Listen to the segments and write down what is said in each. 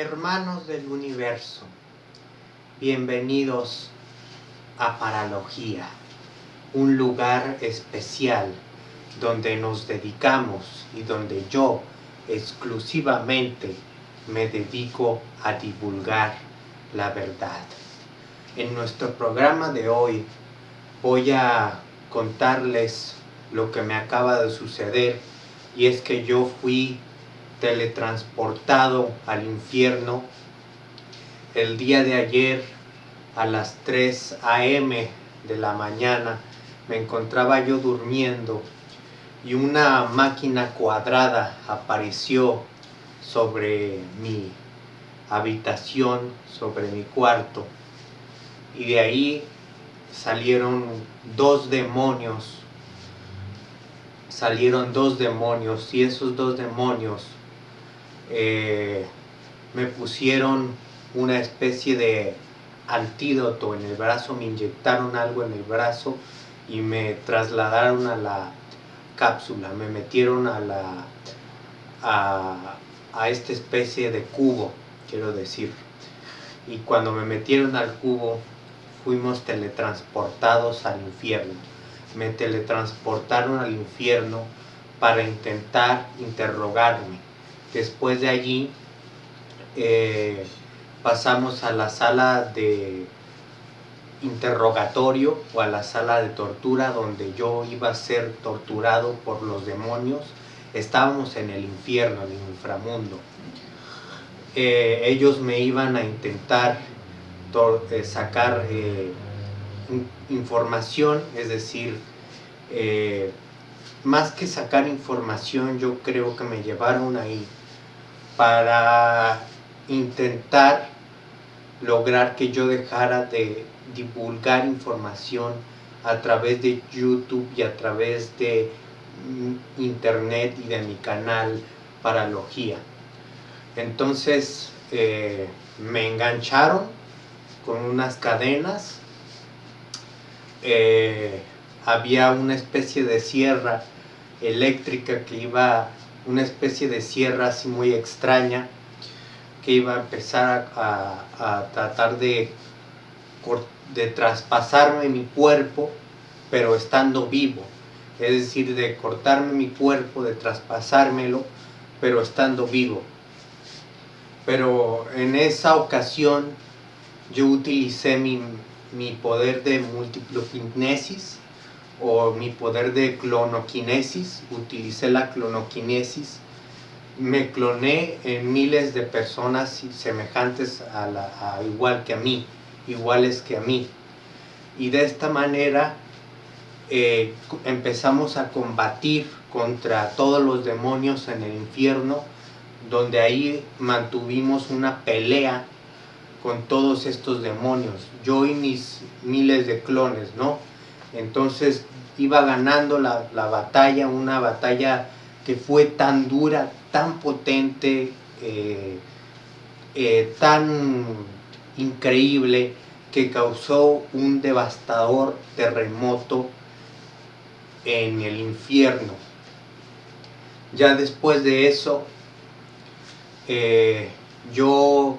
Hermanos del universo, bienvenidos a Paralogía, un lugar especial donde nos dedicamos y donde yo exclusivamente me dedico a divulgar la verdad. En nuestro programa de hoy voy a contarles lo que me acaba de suceder y es que yo fui teletransportado al infierno el día de ayer a las 3 a.m. de la mañana me encontraba yo durmiendo y una máquina cuadrada apareció sobre mi habitación, sobre mi cuarto y de ahí salieron dos demonios salieron dos demonios y esos dos demonios eh, me pusieron una especie de antídoto en el brazo, me inyectaron algo en el brazo y me trasladaron a la cápsula, me metieron a la a, a esta especie de cubo, quiero decir. Y cuando me metieron al cubo, fuimos teletransportados al infierno. Me teletransportaron al infierno para intentar interrogarme. Después de allí eh, pasamos a la sala de interrogatorio o a la sala de tortura donde yo iba a ser torturado por los demonios. Estábamos en el infierno, en el inframundo. Eh, ellos me iban a intentar eh, sacar información, es decir, más que sacar información, yo creo que me llevaron ahí para intentar lograr que yo dejara de divulgar información a través de YouTube y a través de mm, internet y de mi canal Paralogía. Entonces eh, me engancharon con unas cadenas, eh, había una especie de sierra eléctrica que iba, una especie de sierra así muy extraña, que iba a empezar a, tratar de, de traspasarme mi cuerpo, pero estando vivo. Es decir, de cortarme mi cuerpo, de traspasármelo, pero estando vivo. Pero en esa ocasión yo utilicé mi, mi poder de multiploquinesis o mi poder de clonoquinesis, utilicé la clonoquinesis me cloné en miles de personas semejantes a, igual que a mí, iguales que a mí. Y de esta manera eh, empezamos a combatir contra todos los demonios en el infierno, donde ahí mantuvimos una pelea con todos estos demonios, yo y mis miles de clones, ¿no? Entonces iba ganando la, la batalla, una batalla que fue tan dura, tan potente, eh, eh, tan increíble, que causó un devastador terremoto en el infierno. Ya después de eso, eh, yo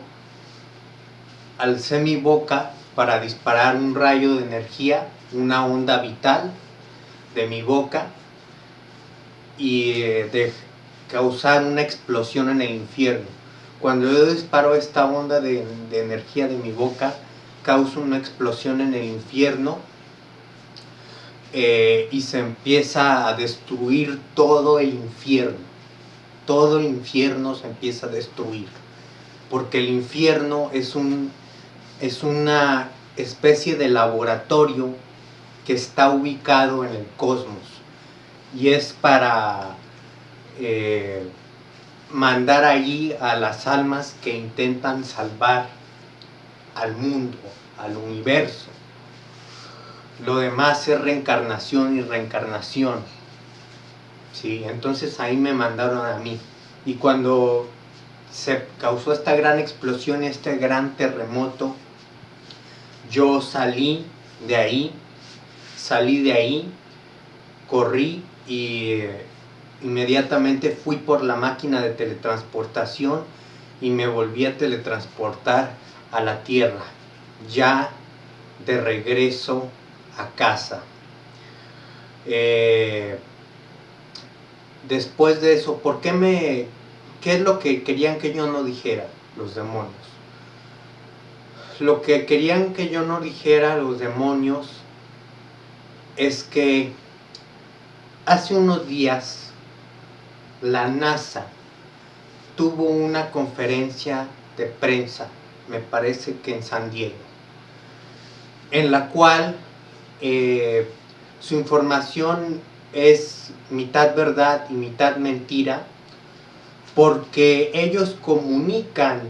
alcé mi boca para disparar un rayo de energía, una onda vital de mi boca y de causar una explosión en el infierno. Cuando yo disparo esta onda de, energía de mi boca, causa una explosión en el infierno eh, y se empieza a destruir todo el infierno. Todo el infierno se empieza a destruir. Porque el infierno es, un, es una especie de laboratorio está ubicado en el cosmos y es para eh, mandar allí a las almas que intentan salvar al mundo, al universo. Lo demás es reencarnación y reencarnación. ¿sí? Entonces ahí me mandaron a mí. Y cuando se causó esta gran explosión, este gran terremoto, yo salí de ahí, salí de ahí, corrí y inmediatamente fui por la máquina de teletransportación y me volví a teletransportar a la Tierra, ya de regreso a casa. Eh, después de eso, ¿por qué me... ¿Qué es lo que querían que yo no dijera los demonios? Lo que querían que yo no dijera los demonios es que hace unos días la NASA tuvo una conferencia de prensa, me parece que en San Diego, en la cual eh, su información es mitad verdad y mitad mentira, porque ellos comunican,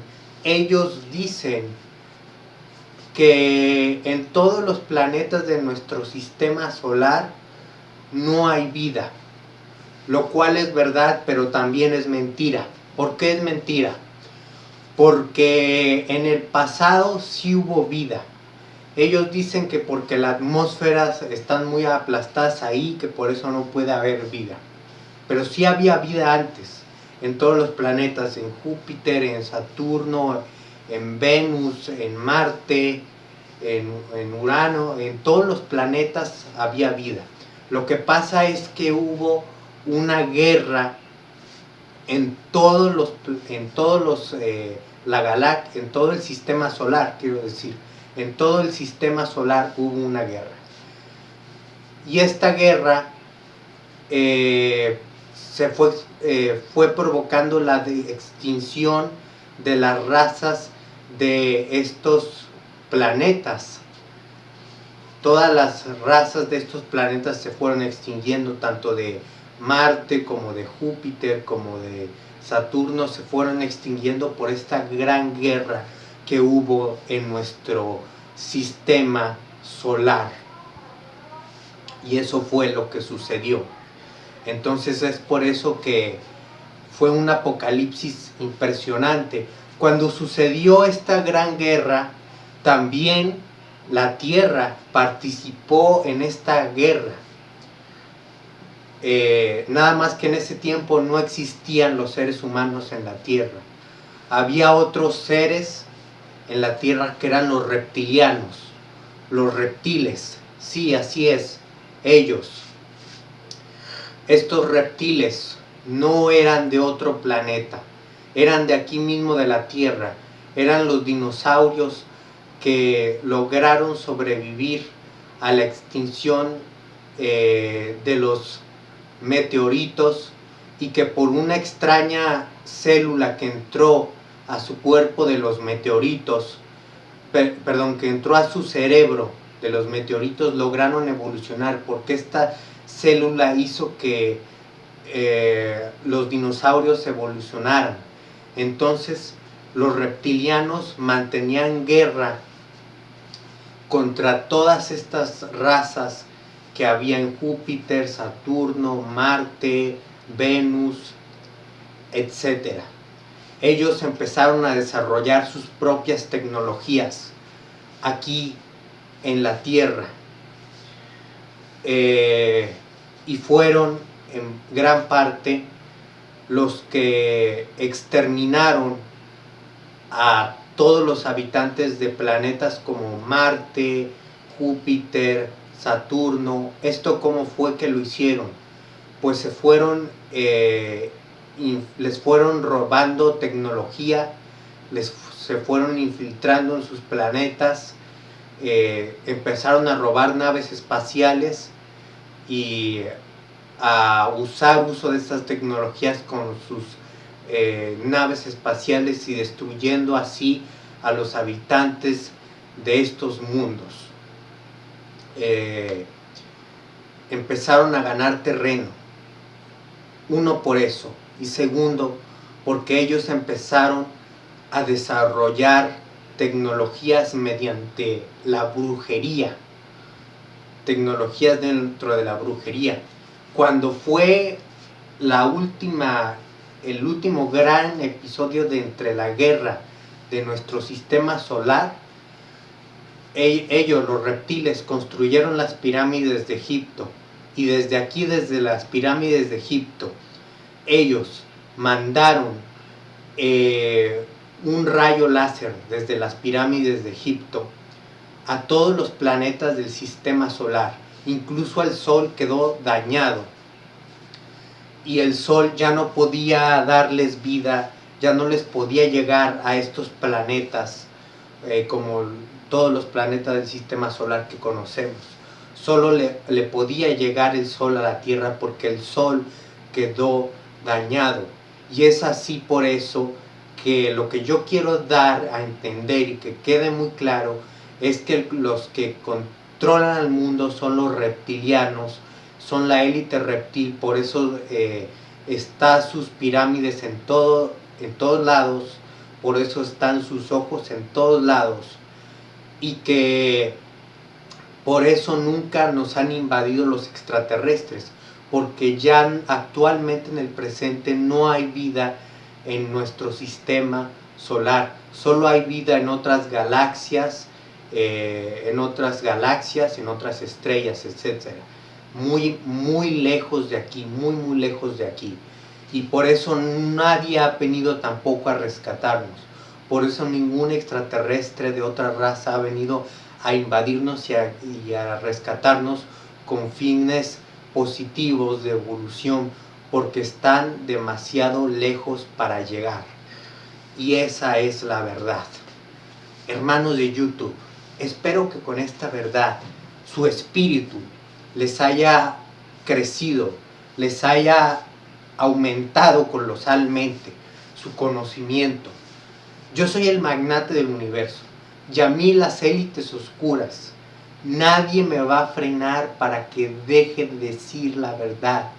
ellos dicen que en todos los planetas de nuestro sistema solar no hay vida, lo cual es verdad, pero también es mentira. ¿Por qué es mentira? Porque en el pasado sí hubo vida. Ellos dicen que porque las atmósferas están muy aplastadas ahí, que por eso no puede haber vida. Pero sí había vida antes, en todos los planetas, en Júpiter, en Saturno, en Venus, en Marte, en, en, Urano, en todos los planetas había vida. Lo que pasa es que hubo una guerra en todos los, en todos los, eh, la en todo el sistema solar, quiero decir, en todo el sistema solar hubo una guerra. Y esta guerra eh, se fue, eh, fue provocando la extinción de las razas de estos planetas. Todas las razas de estos planetas se fueron extinguiendo, tanto de Marte como de Júpiter como de Saturno se fueron extinguiendo por esta gran guerra que hubo en nuestro sistema solar. Y eso fue lo que sucedió. Entonces es por eso que fue un apocalipsis impresionante. Cuando sucedió esta gran guerra, también la Tierra participó en esta guerra. Eh, nada más que en ese tiempo no existían los seres humanos en la tierra. Había otros seres en la tierra que eran los reptilianos, los reptiles. Sí, así es, ellos. Estos reptiles no eran de otro planeta, eran de aquí mismo de la tierra, eran los dinosaurios que lograron sobrevivir a la extinción eh, de los meteoritos y que por una extraña célula que entró a su cuerpo de los meteoritos, perdón, que entró a su cerebro de los meteoritos, lograron evolucionar porque esta célula hizo que eh, los dinosaurios evolucionaran. Entonces los reptilianos mantenían guerra contra todas estas razas que había en Júpiter, Saturno, Marte, Venus, etc. Ellos empezaron a desarrollar sus propias tecnologías aquí en la Tierra. Eh, y fueron en gran parte los que exterminaron a todos los habitantes de planetas como Marte, Júpiter, Saturno, ¿esto cómo fue que lo hicieron? Pues se fueron, eh, les fueron robando tecnología, les, se fueron infiltrando en sus planetas, eh, empezaron a robar naves espaciales y a usar uso de estas tecnologías con sus eh, naves espaciales y destruyendo así a los habitantes de estos mundos. Eh, empezaron a ganar terreno. Uno por eso. Y segundo, porque ellos empezaron a desarrollar tecnologías mediante la brujería. Tecnologías dentro de la brujería. Cuando fue la última, el último gran episodio de entre la guerra de nuestro sistema solar, ellos, los reptiles, construyeron las pirámides de Egipto y desde aquí, desde las pirámides de Egipto, ellos mandaron eh, un rayo láser desde las pirámides de Egipto a todos los planetas del sistema solar. Incluso el Sol quedó dañado. Y el Sol ya no podía darles vida, ya no les podía llegar a estos planetas eh, como todos los planetas del sistema solar que conocemos. Solo le, le podía llegar el Sol a la Tierra porque el Sol quedó dañado. Y es así por eso que lo que yo quiero dar a entender y que quede muy claro es que los que controlan al mundo son los reptilianos, son la élite reptil, por eso eh, está sus pirámides en, todo, en todos lados, por eso están sus ojos en todos lados y que por eso nunca nos han invadido los extraterrestres, porque ya actualmente en el presente no hay vida en nuestro sistema solar, solo hay vida en otras galaxias, eh, en otras galaxias, en otras estrellas, etc. Muy, muy lejos de aquí, muy, muy lejos de aquí. Y por eso nadie ha venido tampoco a rescatarnos. Por eso ningún extraterrestre de otra raza ha venido a invadirnos y a, y a rescatarnos con fines positivos de evolución porque están demasiado lejos para llegar. Y esa es la verdad. Hermanos de YouTube, espero que con esta verdad su espíritu les haya crecido, les haya aumentado colosalmente su conocimiento. Yo soy el magnate del universo y a mí las élites oscuras. Nadie me va a frenar para que deje de decir la verdad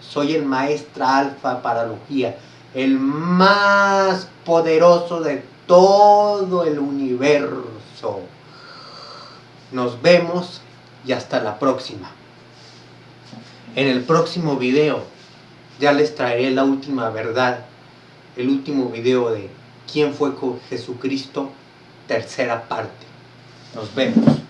soy el maestra alfa paralogía, el más poderoso de todo el universo. Nos vemos y hasta la próxima. En el próximo video ya les traeré la última verdad, el último video de quién fue con Jesucristo, tercera parte. Nos vemos.